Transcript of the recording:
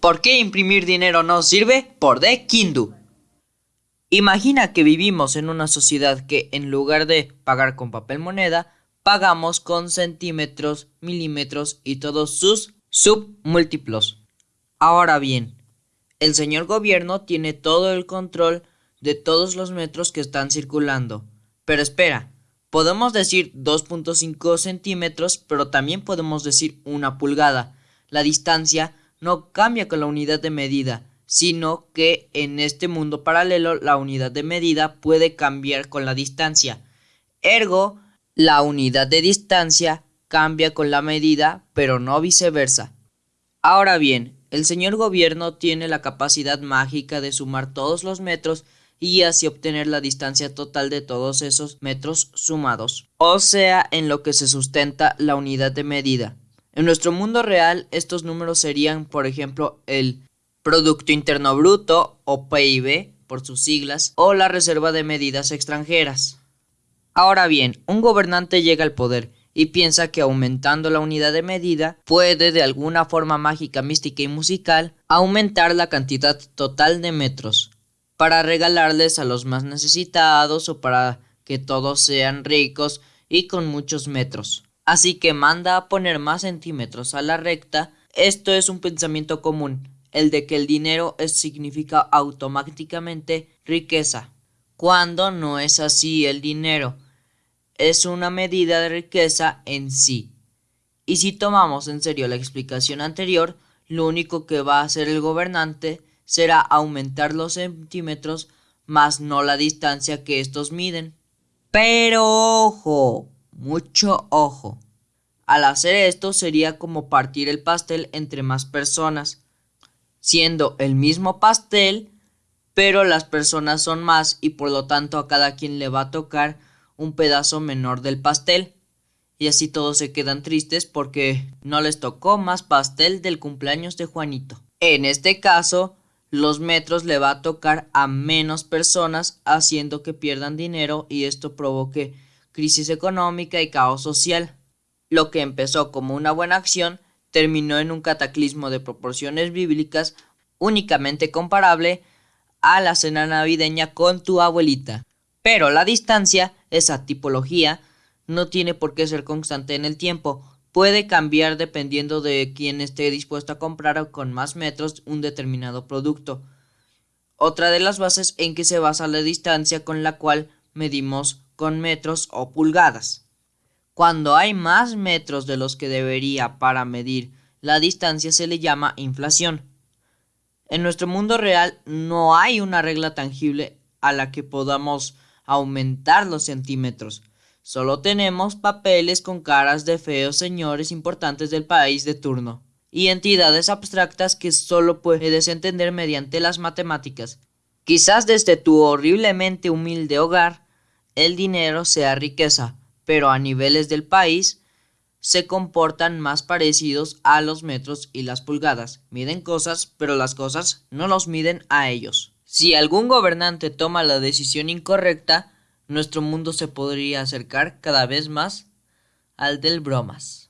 ¿Por qué imprimir dinero no sirve? Por de Kindu. Imagina que vivimos en una sociedad que en lugar de pagar con papel moneda, pagamos con centímetros, milímetros y todos sus submúltiplos. Ahora bien, el señor gobierno tiene todo el control de todos los metros que están circulando. Pero espera, podemos decir 2.5 centímetros, pero también podemos decir una pulgada. La distancia no cambia con la unidad de medida, sino que en este mundo paralelo la unidad de medida puede cambiar con la distancia. Ergo, la unidad de distancia cambia con la medida, pero no viceversa. Ahora bien, el señor gobierno tiene la capacidad mágica de sumar todos los metros y así obtener la distancia total de todos esos metros sumados, o sea, en lo que se sustenta la unidad de medida. En nuestro mundo real, estos números serían, por ejemplo, el Producto Interno Bruto, o PIB, por sus siglas, o la Reserva de Medidas Extranjeras. Ahora bien, un gobernante llega al poder y piensa que aumentando la unidad de medida puede de alguna forma mágica, mística y musical aumentar la cantidad total de metros para regalarles a los más necesitados o para que todos sean ricos y con muchos metros. Así que manda a poner más centímetros a la recta. Esto es un pensamiento común, el de que el dinero significa automáticamente riqueza, cuando no es así el dinero es una medida de riqueza en sí. Y si tomamos en serio la explicación anterior, lo único que va a hacer el gobernante será aumentar los centímetros más no la distancia que estos miden. Pero ojo, mucho ojo. Al hacer esto sería como partir el pastel entre más personas, siendo el mismo pastel, pero las personas son más y por lo tanto a cada quien le va a tocar un pedazo menor del pastel. Y así todos se quedan tristes porque no les tocó más pastel del cumpleaños de Juanito. En este caso, los metros le va a tocar a menos personas haciendo que pierdan dinero y esto provoque crisis económica y caos social. Lo que empezó como una buena acción terminó en un cataclismo de proporciones bíblicas únicamente comparable a la cena navideña con tu abuelita. Pero la distancia, esa tipología, no tiene por qué ser constante en el tiempo, puede cambiar dependiendo de quién esté dispuesto a comprar con más metros un determinado producto. Otra de las bases en que se basa la distancia con la cual medimos con metros o pulgadas. Cuando hay más metros de los que debería para medir la distancia se le llama inflación. En nuestro mundo real no hay una regla tangible a la que podamos aumentar los centímetros. Solo tenemos papeles con caras de feos señores importantes del país de turno y entidades abstractas que solo puedes entender mediante las matemáticas. Quizás desde tu horriblemente humilde hogar el dinero sea riqueza, pero a niveles del país se comportan más parecidos a los metros y las pulgadas. Miden cosas, pero las cosas no los miden a ellos. Si algún gobernante toma la decisión incorrecta, nuestro mundo se podría acercar cada vez más al del bromas.